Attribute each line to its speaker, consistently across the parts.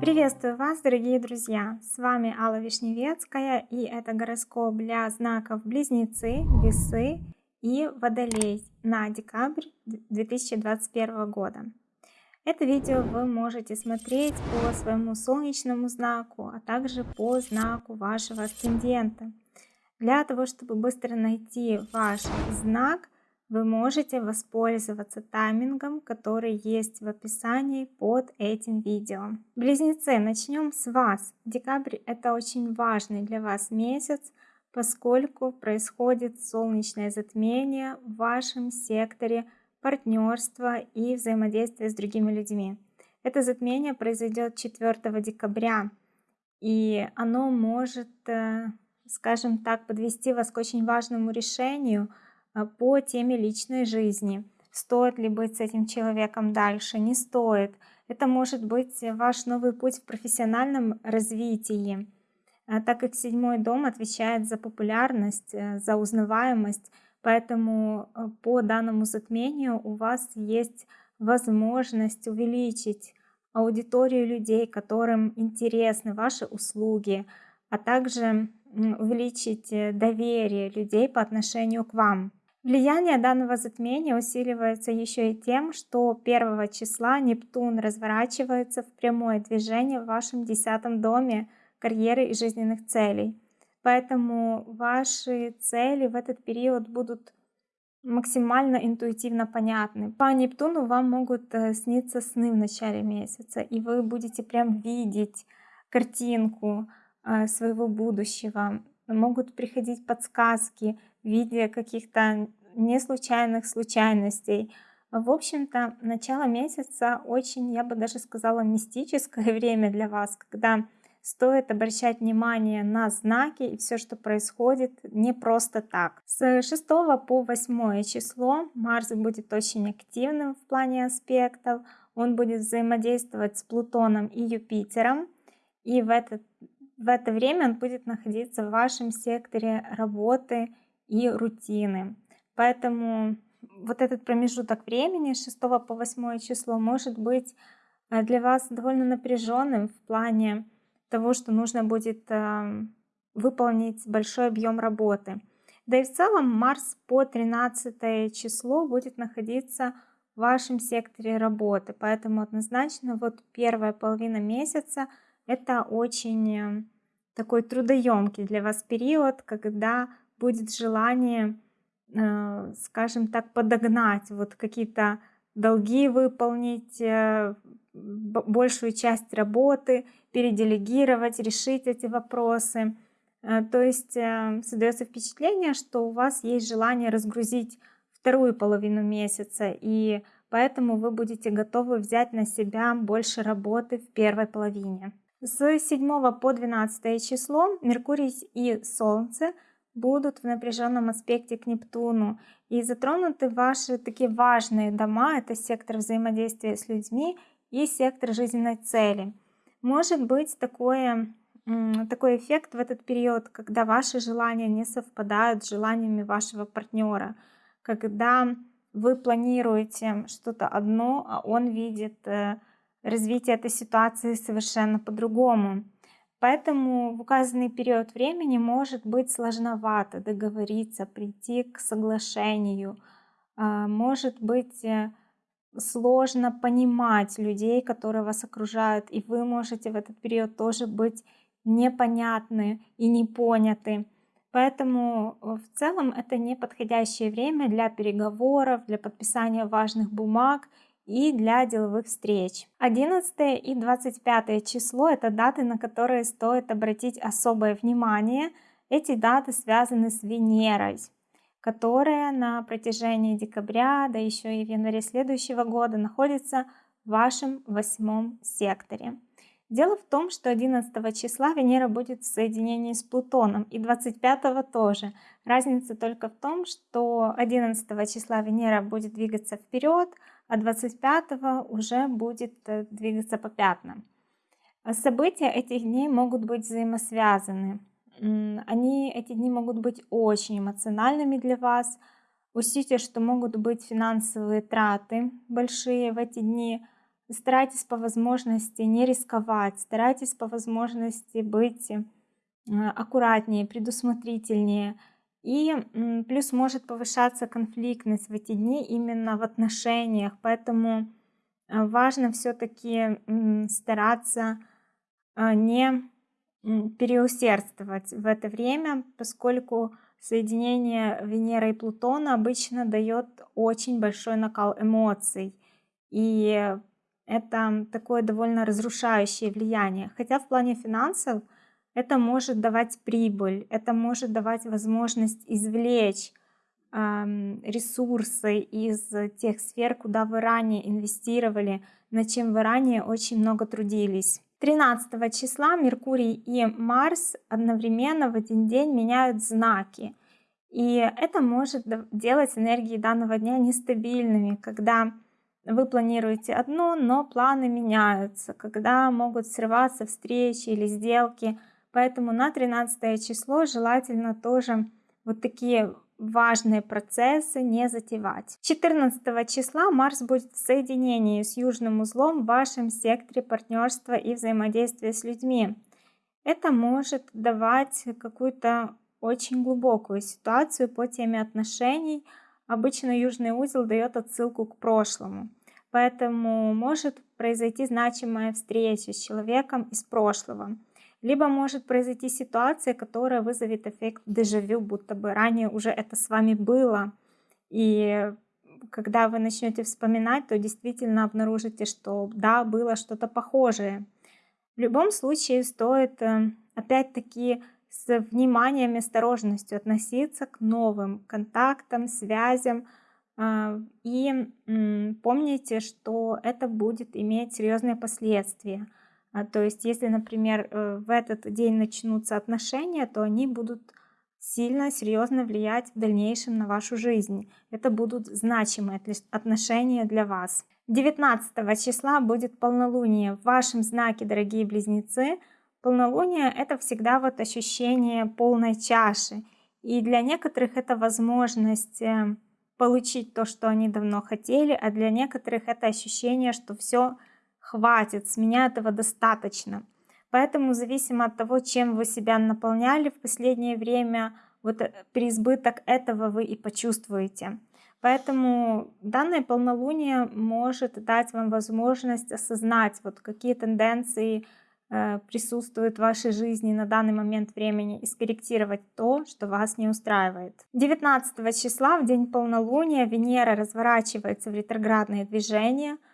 Speaker 1: Приветствую вас, дорогие друзья! С вами Алла Вишневецкая и это гороскоп для знаков Близнецы, Весы и Водолей на декабрь 2021 года. Это видео вы можете смотреть по своему солнечному знаку, а также по знаку вашего асцендента. Для того, чтобы быстро найти ваш знак, вы можете воспользоваться таймингом, который есть в описании под этим видео. Близнецы, начнем с вас. Декабрь это очень важный для вас месяц, поскольку происходит солнечное затмение в вашем секторе партнерства и взаимодействия с другими людьми. Это затмение произойдет 4 декабря, и оно может, э, скажем так, подвести вас к очень важному решению – по теме личной жизни. Стоит ли быть с этим человеком дальше, не стоит. Это может быть ваш новый путь в профессиональном развитии, а, так как седьмой дом отвечает за популярность, э, за узнаваемость, поэтому э, по данному затмению у вас есть возможность увеличить аудиторию людей, которым интересны ваши услуги, а также увеличить э, доверие людей по отношению к вам. Влияние данного затмения усиливается еще и тем, что 1 числа Нептун разворачивается в прямое движение в вашем десятом доме карьеры и жизненных целей. Поэтому ваши цели в этот период будут максимально интуитивно понятны. По Нептуну вам могут э, сниться сны в начале месяца, и вы будете прям видеть картинку э, своего будущего. Могут приходить подсказки, в виде каких-то не случайных случайностей. В общем-то, начало месяца очень, я бы даже сказала, мистическое время для вас, когда стоит обращать внимание на знаки и все, что происходит, не просто так. С 6 по 8 число Марс будет очень активным в плане аспектов. Он будет взаимодействовать с Плутоном и Юпитером. И в это, в это время он будет находиться в вашем секторе работы и рутины. Поэтому вот этот промежуток времени с 6 по 8 число может быть э, для вас довольно напряженным в плане того, что нужно будет эм, выполнить большой объем работы. Да и в целом Марс по 13 число будет находиться в вашем секторе работы, поэтому однозначно вот первая половина месяца это очень э, такой трудоемкий для вас период, когда будет желание, э, скажем так, подогнать, вот какие-то долги выполнить, э, большую часть работы, переделегировать, решить эти вопросы. Э, то есть создается впечатление, что у вас есть желание разгрузить вторую половину месяца, и поэтому вы будете готовы взять на себя больше работы в первой половине. С 7 по 12 число Меркурий и Солнце – будут в напряженном аспекте к Нептуну. И затронуты ваши такие важные дома, это сектор взаимодействия с людьми и сектор жизненной цели. Может быть такое, такой эффект в этот период, когда ваши желания не совпадают с желаниями вашего партнера, когда вы планируете что-то одно, а он видит э, развитие этой ситуации совершенно по-другому. Поэтому в указанный период времени может быть сложновато договориться, прийти к соглашению. А, может быть э, сложно понимать людей, которые вас окружают, и вы можете в этот период тоже быть непонятны и не поняты. Поэтому э, в целом это не подходящее время для переговоров, для подписания важных бумаг и для деловых встреч. 11 и 25 число – это даты, на которые стоит обратить особое внимание. Эти даты связаны с Венерой, которая на протяжении декабря, да еще и в январе следующего года находится в вашем восьмом секторе. Дело в том, что 11 числа Венера будет в соединении с Плутоном и 25 тоже. Разница только в том, что 11 числа Венера будет двигаться вперед, а 25 уже будет э, двигаться по пятнам. События этих дней могут быть взаимосвязаны. Они, эти дни могут быть очень эмоциональными для вас. Учтите, что могут быть финансовые траты большие в эти дни. Старайтесь по возможности не рисковать, старайтесь по возможности быть э, аккуратнее, предусмотрительнее. И плюс может повышаться конфликтность в эти дни именно в отношениях, поэтому э, важно все-таки стараться э, не переусердствовать в это время, поскольку соединение Венеры и Плутона обычно дает очень большой накал эмоций. И это такое довольно разрушающее влияние. Хотя в плане финансов это может давать прибыль, это может давать возможность извлечь ресурсы из тех сфер, куда вы ранее инвестировали, над чем вы ранее очень много трудились. 13 числа Меркурий и Марс одновременно в один день меняют знаки. И это может делать энергии данного дня нестабильными, когда вы планируете одно, но планы меняются, когда могут срываться встречи или сделки. Поэтому на 13 число желательно тоже вот такие важные процессы не затевать. 14 числа Марс будет в соединении с южным узлом в вашем секторе партнерства и взаимодействия с людьми. Это может давать какую-то очень глубокую ситуацию по теме отношений. Обычно южный узел дает отсылку к прошлому. Поэтому может произойти значимая встреча с человеком из прошлого. Либо может произойти ситуация, которая вызовет эффект дежавю, будто бы ранее уже это с вами было. И когда вы начнете вспоминать, то действительно обнаружите, что да, было что-то похожее. В любом случае стоит э, опять-таки с вниманием и осторожностью относиться к новым контактам, связям. Э, и помните, что это будет иметь серьезные последствия. А, то есть, если, например, э, в этот день начнутся отношения, то они будут сильно, серьезно влиять в дальнейшем на вашу жизнь. Это будут значимые отношения для вас. 19 числа будет полнолуние в вашем знаке, дорогие близнецы. Полнолуние – это всегда вот ощущение полной чаши. И для некоторых это возможность э, получить то, что они давно хотели, а для некоторых это ощущение, что все хватит, с меня этого достаточно. Поэтому, зависимо от того, чем вы себя наполняли в последнее время, вот э, переизбыток этого вы и почувствуете. Поэтому данное полнолуние может дать вам возможность осознать, вот какие тенденции э, присутствуют в вашей жизни на данный момент времени и скорректировать то, что вас не устраивает. 19 числа, в день полнолуния, Венера разворачивается в ретроградное движение –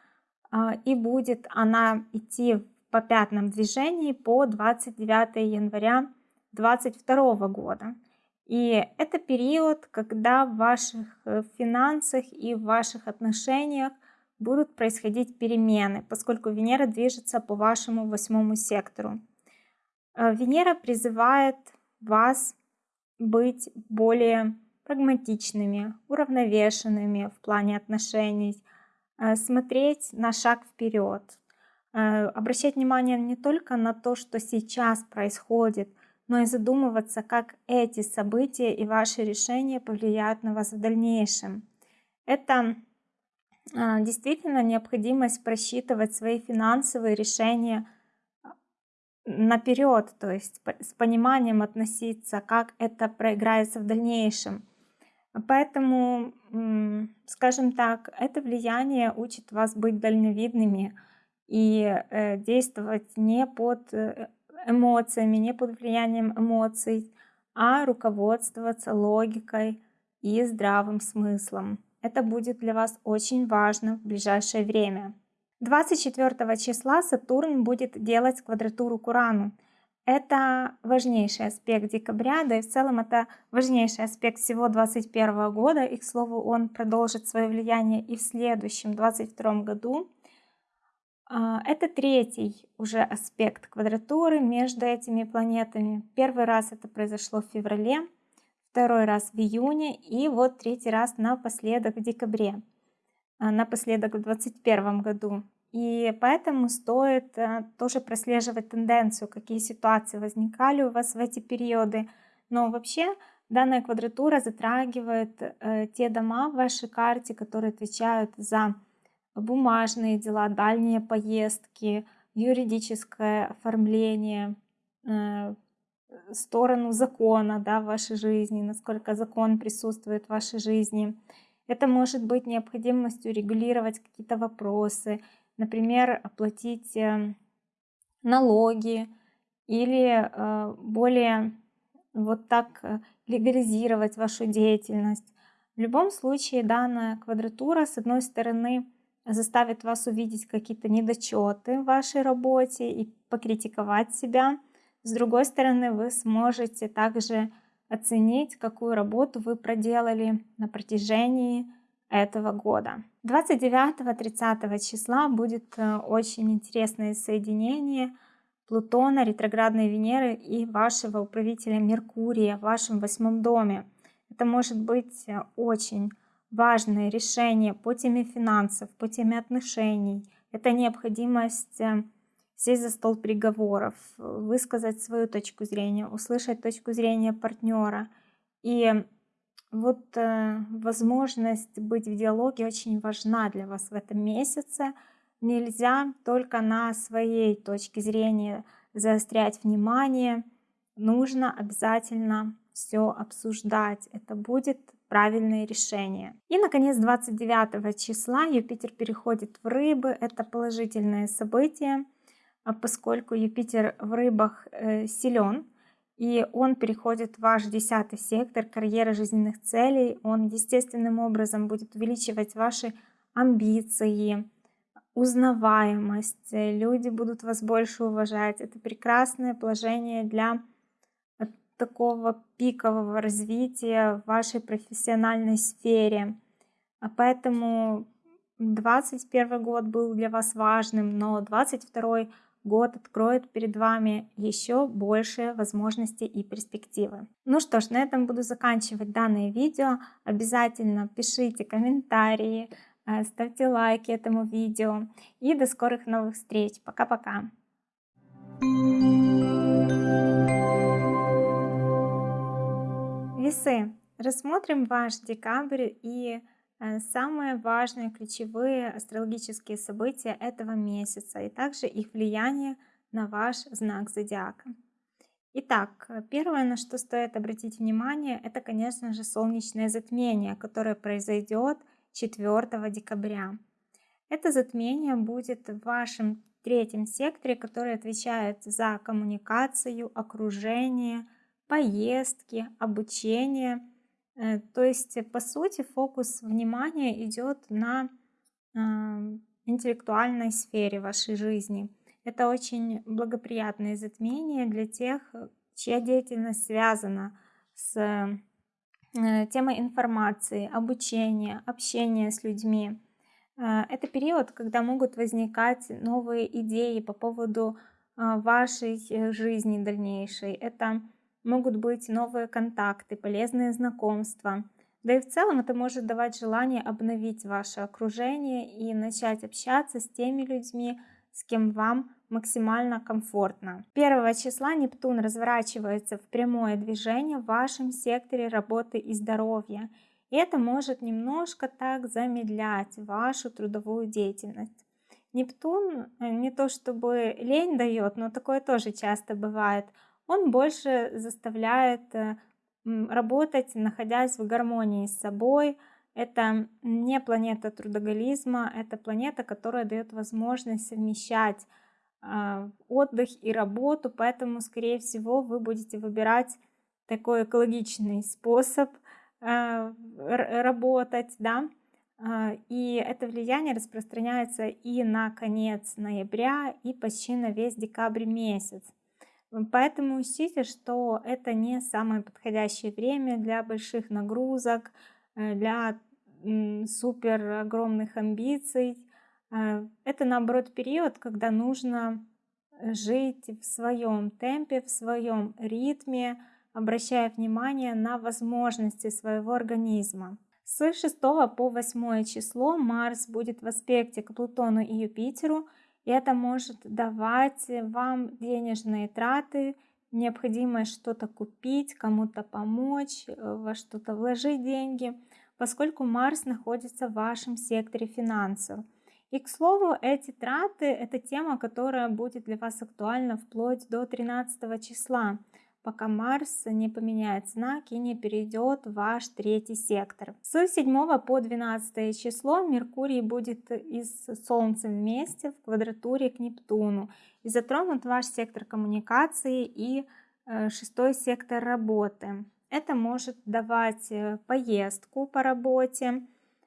Speaker 1: и будет она идти по пятном движении по 29 января 2022 года. И это период, когда в ваших э, финансах и в ваших отношениях будут происходить перемены, поскольку Венера движется по вашему восьмому сектору. Э, Венера призывает вас быть более прагматичными, уравновешенными в плане отношений, смотреть на шаг вперед, э, обращать внимание не только на то, что сейчас происходит, но и задумываться, как эти события и ваши решения повлияют на вас в дальнейшем. Это э, действительно необходимость просчитывать свои финансовые решения наперед, то есть с пониманием относиться, как это проиграется в дальнейшем. Поэтому, скажем так, это влияние учит вас быть дальновидными и э, действовать не под э, эмоциями, не под влиянием эмоций, а руководствоваться логикой и здравым смыслом. Это будет для вас очень важно в ближайшее время. 24 числа Сатурн будет делать квадратуру к Урану. Это важнейший аспект декабря, да и в целом это важнейший аспект всего 2021 года. И, к слову, он продолжит свое влияние и в следующем, 2022 году. А, это третий уже аспект квадратуры между этими планетами. Первый раз это произошло в феврале, второй раз в июне и вот третий раз напоследок в декабре, а, напоследок в 2021 году. И поэтому стоит э, тоже прослеживать тенденцию, какие ситуации возникали у вас в эти периоды. Но вообще Данная квадратура затрагивает э, те дома в вашей карте, которые отвечают за бумажные дела, дальние поездки, юридическое оформление, э, сторону закона да, в вашей жизни, насколько закон присутствует в вашей жизни. Это может быть необходимостью регулировать какие-то вопросы, например, оплатить э, налоги или э, более вот так э, легализировать вашу деятельность. В любом случае данная квадратура с одной стороны заставит вас увидеть какие-то недочеты в вашей работе и покритиковать себя. С другой стороны, вы сможете также оценить, какую работу вы проделали на протяжении этого года. 29-30 числа будет э, очень интересное соединение Плутона, ретроградной Венеры и вашего управителя Меркурия в вашем восьмом доме. Это может быть э, очень важное решение по теме финансов, по теме отношений. Это необходимость э, сесть за стол переговоров, высказать свою точку зрения, услышать точку зрения партнера. И вот э, возможность быть в диалоге очень важна для вас в этом месяце. Нельзя только на своей точке зрения заострять внимание. Нужно обязательно все обсуждать. Это будет правильное решение. И, наконец, 29 числа Юпитер переходит в рыбы. Это положительное событие, а поскольку Юпитер в рыбах э, силен, и он переходит в ваш десятый сектор карьеры жизненных целей. Он естественным образом будет увеличивать ваши амбиции, узнаваемость. Люди будут вас больше уважать. Это прекрасное положение для такого пикового развития в вашей профессиональной сфере. А поэтому 21 год был для вас важным, но 22 год откроет перед вами еще больше возможностей и перспективы. Ну что ж, на этом буду заканчивать данное видео. Обязательно пишите комментарии, э, ставьте лайки этому видео. И до скорых новых встреч. Пока-пока. Весы. Рассмотрим ваш декабрь и самые важные ключевые астрологические события этого месяца и также их влияние на ваш знак зодиака. Итак, первое, на что стоит обратить внимание, это, конечно же, солнечное затмение, которое произойдет 4 декабря. Это затмение будет в вашем третьем секторе, который отвечает за коммуникацию, окружение, поездки, обучение. Э, то есть, по сути, фокус внимания идет на интеллектуальной сфере вашей жизни. Это очень благоприятное затмение для тех, чья деятельность связана с э, темой информации, обучения, общения с людьми. Э, это период, когда могут возникать новые идеи по поводу вашей жизни дальнейшей. Это могут быть новые контакты, полезные знакомства. Да и в целом это может давать желание обновить ваше окружение и начать общаться с теми людьми, с кем вам максимально комфортно. 1 числа Нептун разворачивается в прямое движение в вашем секторе работы и здоровья. И это может немножко так замедлять вашу трудовую деятельность. Нептун э, не то чтобы лень дает, но такое тоже часто бывает – он больше заставляет э, работать, находясь в гармонии с собой. Это не планета трудоголизма, это планета, которая дает возможность совмещать а, отдых и работу, поэтому, скорее всего, вы будете выбирать такой экологичный способ а, работать, да, а, и это влияние распространяется и на конец ноября, и почти на весь декабрь месяц. Поэтому учтите, что это не самое подходящее время для больших нагрузок, э, для супер огромных амбиций. Э, это наоборот период, когда нужно жить в своем темпе, в своем ритме, обращая внимание на возможности своего организма. С 6 по 8 число Марс будет в аспекте к Плутону и Юпитеру – это может давать вам денежные траты, необходимость что-то купить, кому-то помочь, э, во что-то вложить деньги, поскольку Марс находится в вашем секторе финансов. И, к слову, эти траты– это тема, которая будет для вас актуальна вплоть до 13 числа, пока Марс не поменяет знак и не перейдет в ваш третий сектор. С 7 по 12 число Меркурий будет и с Солнцем вместе в квадратуре к Нептуну и затронут ваш сектор коммуникации и э, шестой сектор работы. Это может давать э, поездку по работе,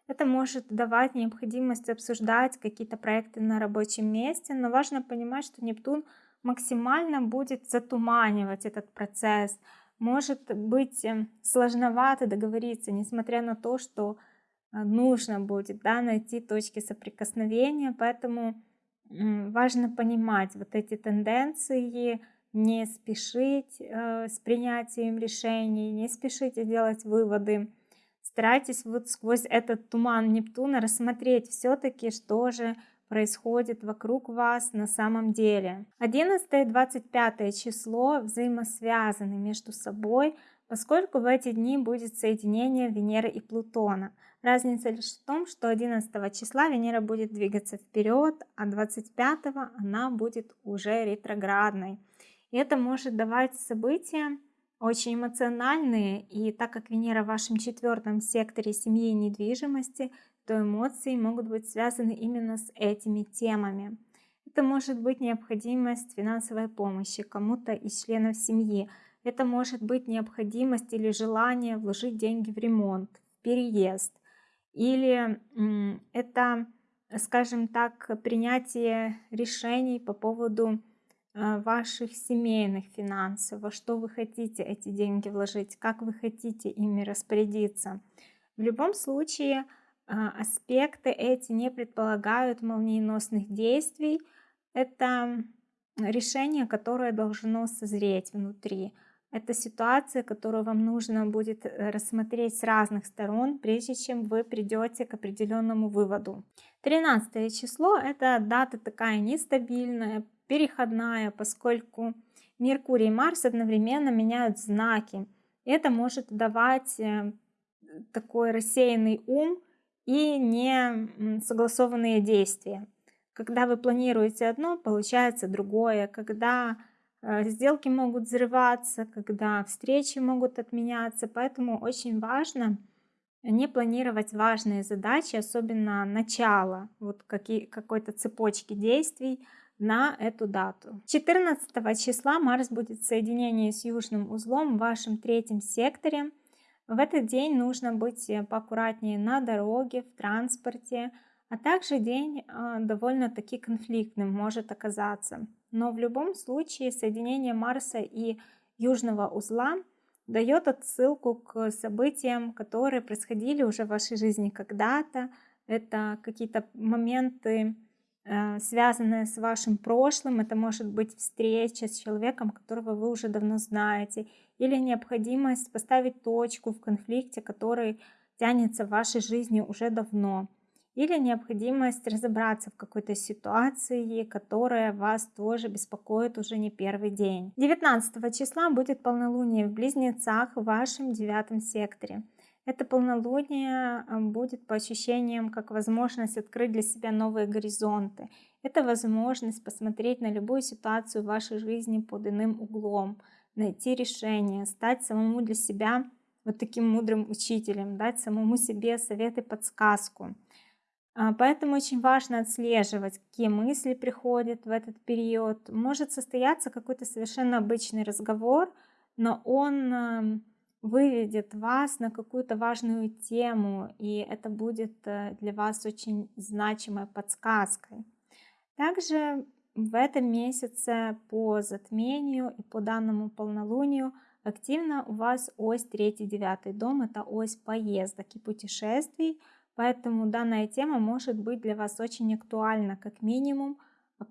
Speaker 1: это может давать необходимость обсуждать какие-то проекты на рабочем месте, но важно понимать, что Нептун максимально будет затуманивать этот процесс. Может быть э, сложновато договориться, несмотря на то, что э, нужно будет да, найти точки соприкосновения, поэтому важно понимать вот эти тенденции, не спешить э, с принятием решений, не спешите делать выводы. Старайтесь вот сквозь этот туман Нептуна рассмотреть все-таки, что же происходит вокруг вас на самом деле. 11 и 25 число взаимосвязаны между собой, поскольку в эти дни будет соединение Венеры и Плутона. Разница лишь в том, что 11 числа Венера будет двигаться вперед, а 25 она будет уже ретроградной. И это может давать события очень эмоциональные, и так как Венера в вашем четвертом секторе семьи и недвижимости, то эмоции могут быть связаны именно с этими темами. Это может быть необходимость финансовой помощи кому-то из членов семьи. Это может быть необходимость или желание вложить деньги в ремонт, в переезд. Или это, скажем так, принятие решений по поводу Э, ваших семейных финансов, во что вы хотите эти деньги вложить, как вы хотите ими распорядиться. В любом случае аспекты эти не предполагают молниеносных действий. Это решение, которое должно созреть внутри. Это ситуация, которую вам нужно будет э, рассмотреть с разных сторон, прежде чем вы придете к определенному выводу. 13 число – это дата такая нестабильная, переходная, поскольку Меркурий и Марс одновременно меняют знаки. Это может давать э, такой рассеянный ум и не согласованные действия. Когда вы планируете одно, получается другое. Когда э, сделки могут взрываться, когда встречи могут отменяться. Поэтому очень важно не планировать важные задачи, особенно начало вот какой-то цепочки действий, на эту дату. 14 числа Марс будет в соединении с южным узлом в вашем третьем секторе. В этот день нужно быть э, поаккуратнее на дороге, в транспорте, а также день э, довольно-таки конфликтным может оказаться. Но в любом случае соединение Марса и южного узла дает отсылку к событиям, которые происходили уже в вашей жизни когда-то. Это какие-то моменты связанное с вашим прошлым. Это может быть встреча с человеком, которого вы уже давно знаете, или необходимость поставить точку в конфликте, который тянется в вашей жизни уже давно, или необходимость разобраться в какой-то ситуации, которая вас тоже беспокоит уже не первый день. 19 числа будет полнолуние в Близнецах в вашем девятом секторе. Это полнолуние а, будет по ощущениям как возможность открыть для себя новые горизонты. Это возможность посмотреть на любую ситуацию в вашей жизни под иным углом, найти решение, стать самому для себя вот таким мудрым учителем, дать самому себе совет и подсказку. А, поэтому очень важно отслеживать, какие мысли приходят в этот период. Может состояться какой-то совершенно обычный разговор, но он выведет вас на какую-то важную тему, и это будет э, для вас очень значимой подсказкой. Также в этом месяце по затмению и по данному полнолунию активно у вас ось 3-9 дом, это ось поездок и путешествий, поэтому данная тема может быть для вас очень актуальна, как минимум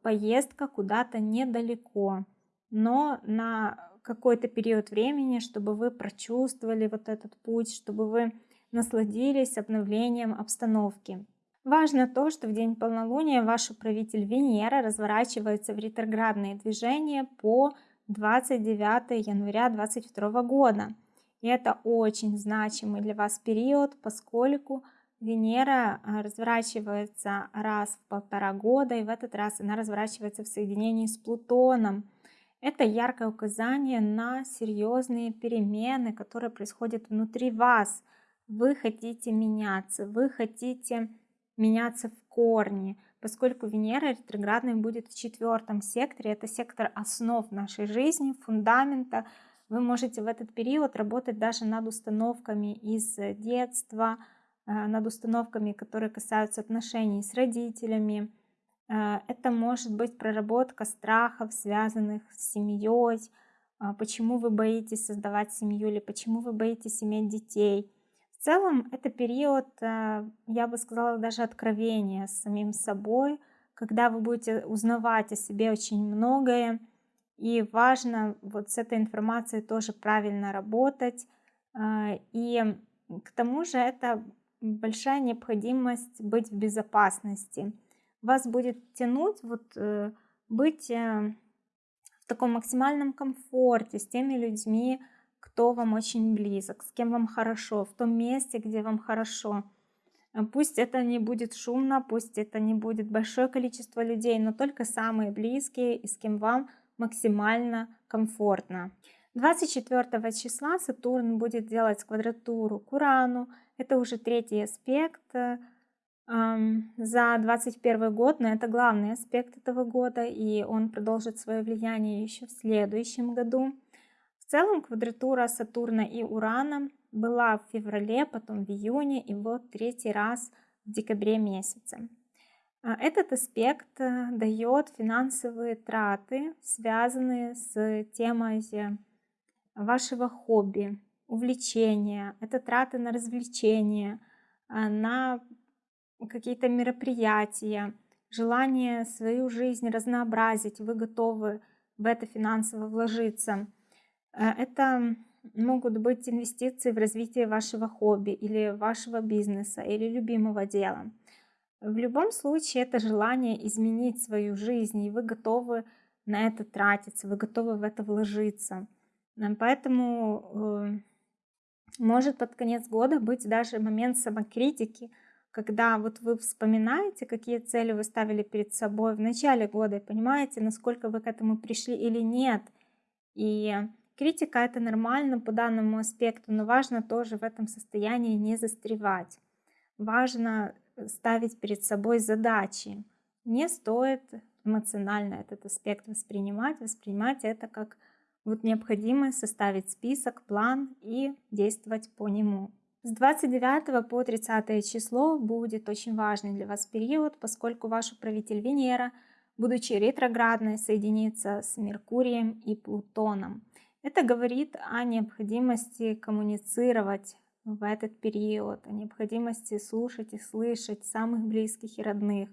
Speaker 1: поездка куда-то недалеко, но на какой-то период времени, чтобы вы прочувствовали вот этот путь, чтобы вы насладились обновлением обстановки. Важно то, что в день полнолуния ваш управитель Венера разворачивается в ретроградные движения по 29 января 2022 года. И это очень значимый для вас период, поскольку Венера а, разворачивается раз в полтора года, и в этот раз она разворачивается в соединении с Плутоном. Это яркое указание на серьезные перемены, которые происходят внутри вас. Вы хотите меняться, вы хотите меняться в корне, поскольку Венера ретроградной будет в четвертом секторе. Это сектор основ нашей жизни, фундамента. Вы можете в этот период работать даже над установками из детства, Э, над установками, которые касаются отношений с родителями. Э, это может быть проработка страхов, связанных с семьей, а, почему вы боитесь создавать семью или почему вы боитесь иметь детей. В целом это период, э, я бы сказала, даже откровения с самим собой, когда вы будете узнавать о себе очень многое, и важно вот с этой информацией тоже правильно работать. И к тому же это большая необходимость быть в безопасности. Вас будет тянуть вот э, быть э, в таком максимальном комфорте с теми людьми, кто вам очень близок, с кем вам хорошо, в том месте, где вам хорошо. Э, пусть это не будет шумно, пусть это не будет большое количество людей, но только самые близкие и с кем вам максимально комфортно. 24 числа Сатурн будет делать квадратуру к Урану, это уже третий аспект за 2021 год, но это главный аспект этого года, и он продолжит свое влияние еще в следующем году. В целом квадратура Сатурна и Урана была в феврале, потом в июне и вот третий раз в декабре месяце. А, этот аспект э, дает финансовые траты, связанные с темой вашего хобби, увлечения, это траты на развлечения, а, на какие-то мероприятия, желание свою жизнь разнообразить, вы готовы в это финансово вложиться. Э, это могут быть инвестиции в развитие вашего хобби или вашего бизнеса или любимого дела. В любом случае это желание изменить свою жизнь, и вы готовы на это тратиться, вы готовы в это вложиться. Поэтому э, может под конец года быть даже момент самокритики, когда вот вы вспоминаете, какие цели вы ставили перед собой в начале года, и понимаете, насколько вы к этому пришли или нет. И критика это нормально по данному аспекту, но важно тоже в этом состоянии не застревать. Важно ставить перед собой задачи. Не стоит эмоционально этот аспект воспринимать, воспринимать это как вот необходимо составить список, план и действовать по нему. С 29 по 30 число будет очень важный для вас период, поскольку ваш управитель Венера, будучи ретроградной, соединится с Меркурием и Плутоном. Это говорит о необходимости коммуницировать в этот период, о необходимости слушать и слышать самых близких и родных.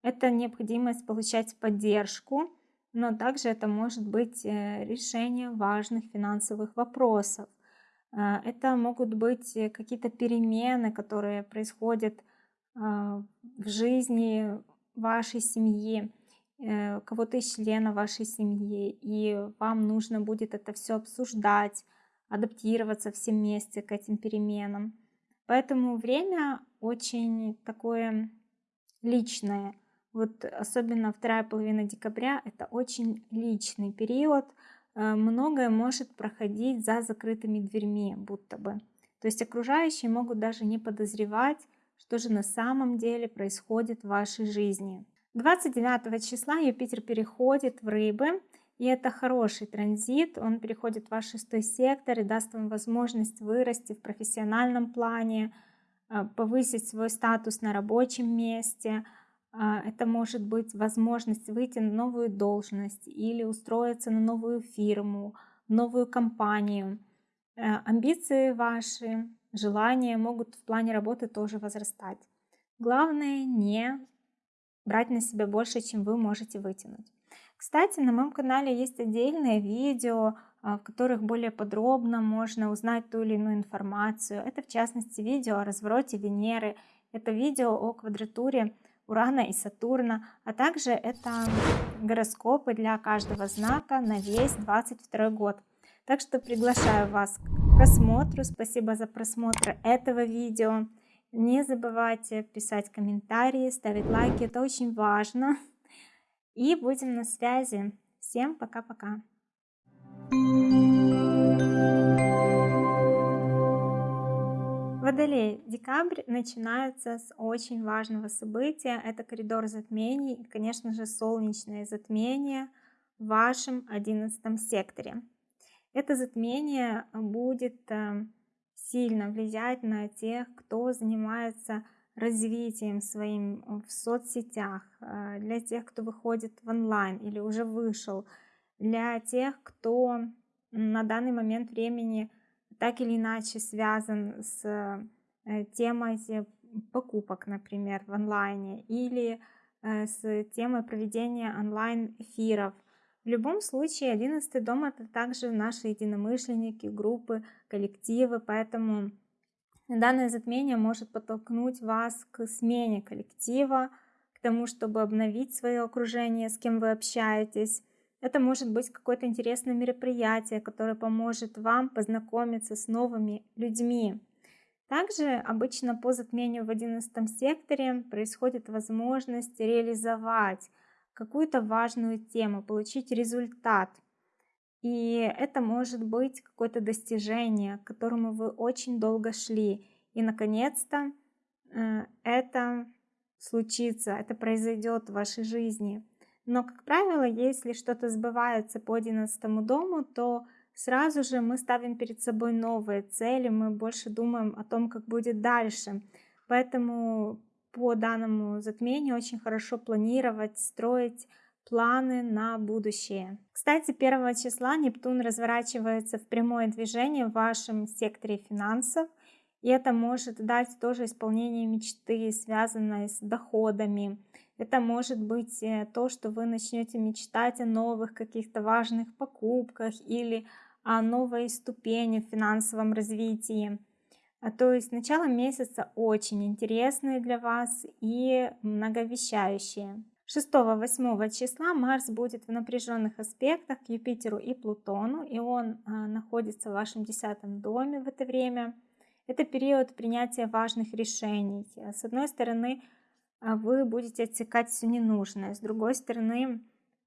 Speaker 1: Это необходимость получать поддержку, но также это может быть э, решение важных финансовых вопросов. Э, это могут быть э, какие-то перемены, которые происходят в жизни вашей семьи, кого-то из члена вашей семьи, и вам нужно будет это все обсуждать, адаптироваться все вместе к этим переменам. Поэтому время очень такое личное – вот особенно вторая половина декабря это очень личный период. Э, многое может проходить за закрытыми дверьми, будто бы. То есть окружающие могут даже не подозревать, что же на самом деле происходит в вашей жизни. 29 числа Юпитер переходит в рыбы, и это хороший транзит, он переходит в ваш шестой сектор и даст вам возможность вырасти в профессиональном плане, э, повысить свой статус на рабочем месте, это может быть возможность выйти на новую должность или устроиться на новую фирму, новую компанию. Э, амбиции ваши, желания могут в плане работы тоже возрастать. Главное не брать на себя больше, чем вы можете вытянуть. Кстати, на моем канале есть отдельные видео, а, в которых более подробно можно узнать ту или иную информацию. Это в частности видео о развороте Венеры, это видео о квадратуре Урана и Сатурна, а также это гороскопы для каждого знака на весь 22 год. Так что приглашаю вас к просмотру. Спасибо за просмотр этого видео. Не забывайте писать комментарии, ставить лайки, это очень важно. И будем на связи. Всем пока-пока. Водолей, декабрь начинается с очень важного события. Это коридор затмений и, конечно же, солнечное затмение в вашем одиннадцатом секторе. Это затмение будет э, сильно влиять на тех, кто занимается развитием своим в соцсетях, э, для тех, кто выходит в онлайн или уже вышел, для тех, кто на данный момент времени так или иначе связан с э, темой покупок, например, в онлайне или э, с темой проведения онлайн-эфиров. В любом случае, 11 дом это также наши единомышленники, группы, коллективы, поэтому данное затмение может подтолкнуть вас к смене коллектива, к тому, чтобы обновить свое окружение, с кем вы общаетесь, это может быть какое-то интересное мероприятие, которое поможет вам познакомиться с новыми людьми. Также обычно по затмению в 11 секторе происходит возможность реализовать какую-то важную тему, получить результат. И это может быть какое-то достижение, к которому вы очень долго шли. И наконец-то э, это случится, это произойдет в вашей жизни. Но, как правило, если что-то сбывается по 11 дому, то сразу же мы ставим перед собой новые цели, мы больше думаем о том, как будет дальше. Поэтому по данному затмению очень хорошо планировать, строить планы на будущее. Кстати, 1 числа Нептун разворачивается в прямое движение в вашем секторе финансов, и это может дать тоже исполнение мечты, связанной с доходами, это может быть э, то, что вы начнете мечтать о новых каких-то важных покупках или о новой ступени в финансовом развитии. А, то есть начало месяца очень интересное для вас и многовещающее. 6-8 числа Марс будет в напряженных аспектах к Юпитеру и Плутону, и он а, находится в вашем десятом доме в это время. Это период принятия важных решений. С одной стороны, вы будете отсекать все ненужное. С другой стороны,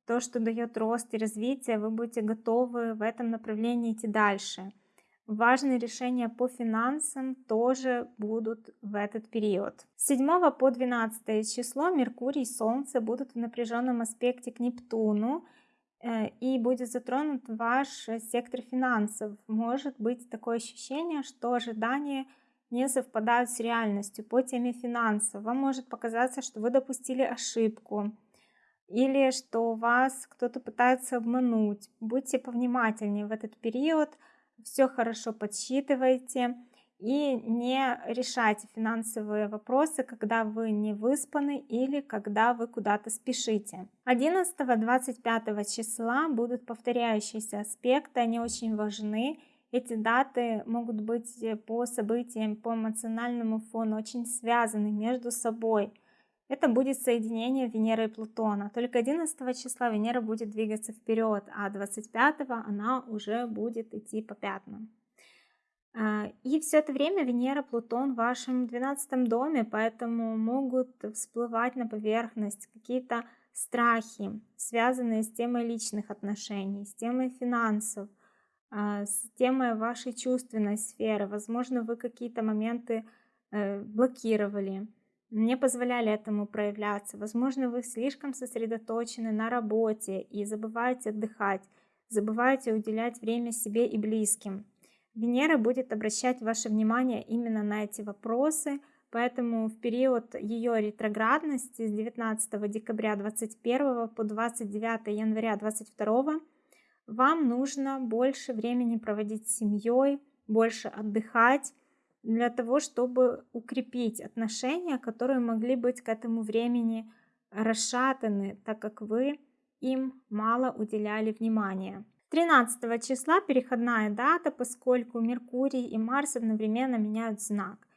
Speaker 1: то, что дает рост и развитие, вы будете готовы в этом направлении идти дальше. Важные решения по финансам тоже будут в этот период. С 7 по 12 число Меркурий и Солнце будут в напряженном аспекте к Нептуну э, и будет затронут ваш сектор финансов. Может быть такое ощущение, что ожидания не совпадают с реальностью по теме финансов. Вам может показаться, что вы допустили ошибку или что вас кто-то пытается обмануть. Будьте повнимательнее в этот период, все хорошо подсчитывайте и не решайте финансовые вопросы, когда вы не выспаны или когда вы куда-то спешите. 11-25 числа будут повторяющиеся аспекты, они очень важны эти даты могут быть э, по событиям, по эмоциональному фону очень связаны между собой. Это будет соединение Венеры и Плутона. Только 11 числа Венера будет двигаться вперед, а 25 она уже будет идти по пятнам. А, и все это время Венера, Плутон в вашем 12 доме, поэтому могут всплывать на поверхность какие-то страхи, связанные с темой личных отношений, с темой финансов, с темой вашей чувственной сферы. Возможно, вы какие-то моменты э, блокировали, не позволяли этому проявляться. Возможно, вы слишком сосредоточены на работе и забываете отдыхать, забываете уделять время себе и близким. Венера будет обращать ваше внимание именно на эти вопросы, поэтому в период ее ретроградности с 19 декабря 2021 по 29 января 2022 вам нужно больше времени проводить с семьей, больше отдыхать, для того, чтобы укрепить отношения, которые могли быть к этому времени расшатаны, так как вы им мало уделяли внимания. 13 числа переходная дата, поскольку Меркурий и Марс одновременно меняют знак.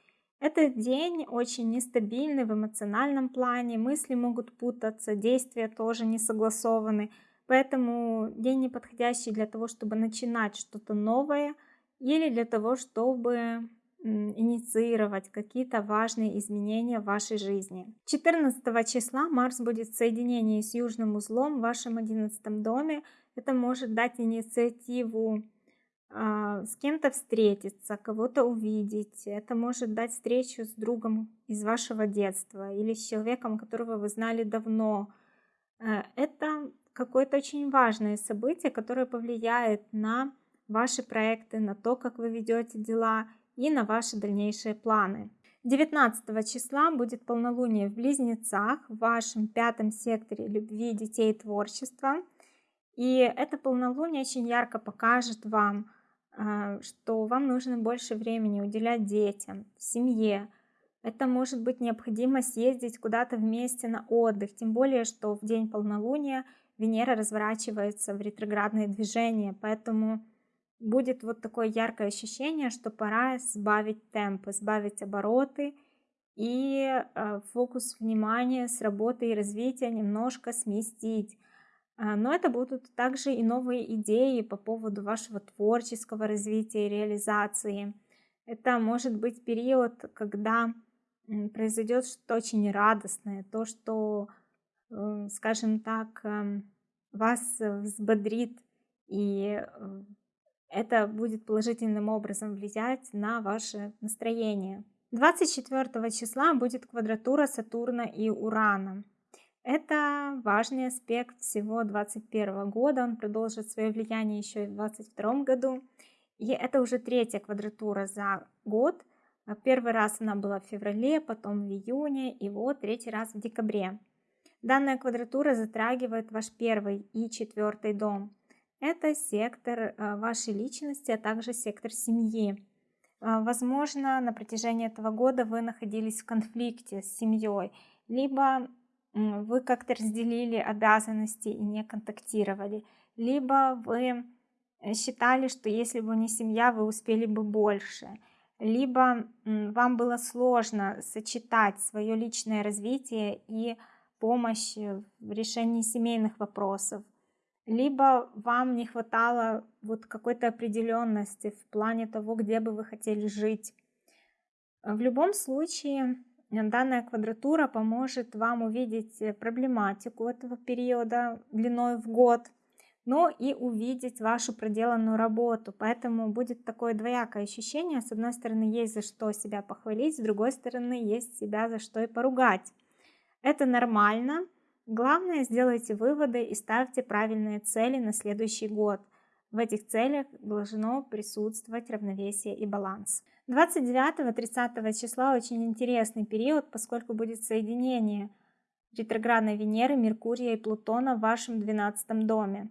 Speaker 1: Этот день очень нестабильный в эмоциональном плане, мысли могут путаться, действия тоже не согласованы. Поэтому день неподходящий для того, чтобы начинать что-то новое или для того, чтобы инициировать какие-то важные изменения в вашей жизни. 14 числа Марс будет в соединении с Южным узлом в вашем 11 доме. Это может дать инициативу а, с кем-то встретиться, кого-то увидеть. Это может дать встречу с другом из вашего детства или с человеком, которого вы знали давно. Э, это какое-то очень важное событие, которое повлияет на ваши проекты, на то, как вы ведете дела и на ваши дальнейшие планы. 19 числа будет полнолуние в Близнецах в вашем пятом секторе любви, детей и творчества. И это полнолуние очень ярко покажет вам, а, что вам нужно больше времени уделять детям, семье. Это может быть необходимо съездить куда-то вместе на отдых, тем более, что в день полнолуния Венера разворачивается в ретроградное движение, поэтому будет вот такое яркое ощущение, что пора сбавить темп, сбавить обороты и э, фокус внимания с работы и развития немножко сместить. А, но это будут также и новые идеи по поводу вашего творческого развития и реализации. Это может быть период, когда произойдет что-то очень радостное, то, что, э, скажем так, эм, вас взбодрит, и э, это будет положительным образом влиять на ваше настроение. 24 числа будет квадратура Сатурна и Урана. Это важный аспект всего 2021 года, он продолжит свое влияние еще и в 2022 году. И это уже третья квадратура за год. Первый раз она была в феврале, потом в июне и вот третий раз в декабре. Данная квадратура затрагивает ваш первый и четвертый дом. Это сектор э, вашей личности, а также сектор семьи. Э, возможно, на протяжении этого года вы находились в конфликте с семьей, либо вы как-то разделили обязанности и не контактировали, либо вы э, считали, что если бы не семья, вы успели бы больше, либо вам было сложно сочетать свое личное развитие и помощь в решении семейных вопросов, либо вам не хватало вот какой-то определенности в плане того, где бы вы хотели жить. В любом случае, данная квадратура поможет вам увидеть проблематику этого периода длиной в год, но и увидеть вашу проделанную работу. Поэтому будет такое двоякое ощущение. С одной стороны, есть за что себя похвалить, с другой стороны, есть себя за что и поругать. Это нормально. Главное, сделайте выводы и ставьте правильные цели на следующий год. В этих целях должно присутствовать равновесие и баланс. 29-30 числа очень интересный период, поскольку будет соединение ретроградной Венеры, Меркурия и Плутона в вашем 12 доме.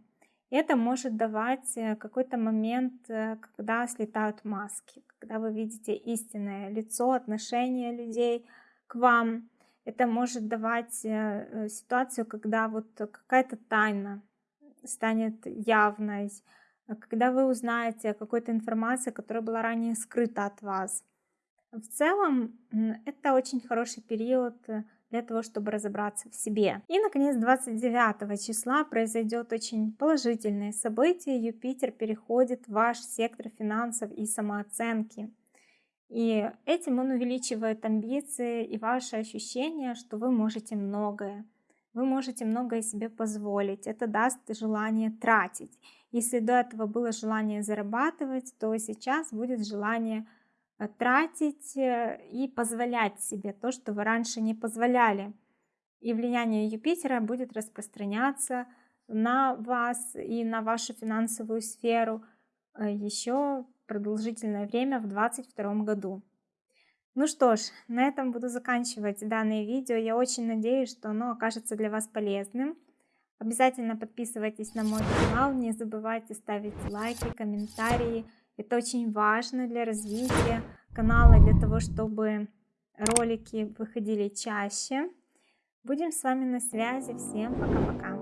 Speaker 1: Это может давать э, какой-то момент, э, когда слетают маски, когда вы видите истинное лицо, отношение людей к вам, это может давать э, ситуацию, когда вот какая-то тайна станет явной, а когда вы узнаете о какой-то информации, которая была ранее скрыта от вас. В целом, это очень хороший период э, для того, чтобы разобраться в себе. И, наконец, 29 числа произойдет очень положительное событие. Юпитер переходит в ваш сектор финансов и самооценки. И этим он увеличивает амбиции и ваше ощущение, что вы можете многое. Вы можете многое себе позволить. Это даст желание тратить. Если до этого было желание зарабатывать, то сейчас будет желание э, тратить э, и позволять себе то, что вы раньше не позволяли. И влияние Юпитера будет распространяться на вас и на вашу финансовую сферу э, еще продолжительное время в 2022 году. Ну что ж, на этом буду заканчивать данное видео. Я очень надеюсь, что оно окажется для вас полезным. Обязательно подписывайтесь на мой канал, не забывайте ставить лайки, комментарии. Это очень важно для развития канала, для того, чтобы ролики выходили чаще. Будем с вами на связи. Всем пока-пока.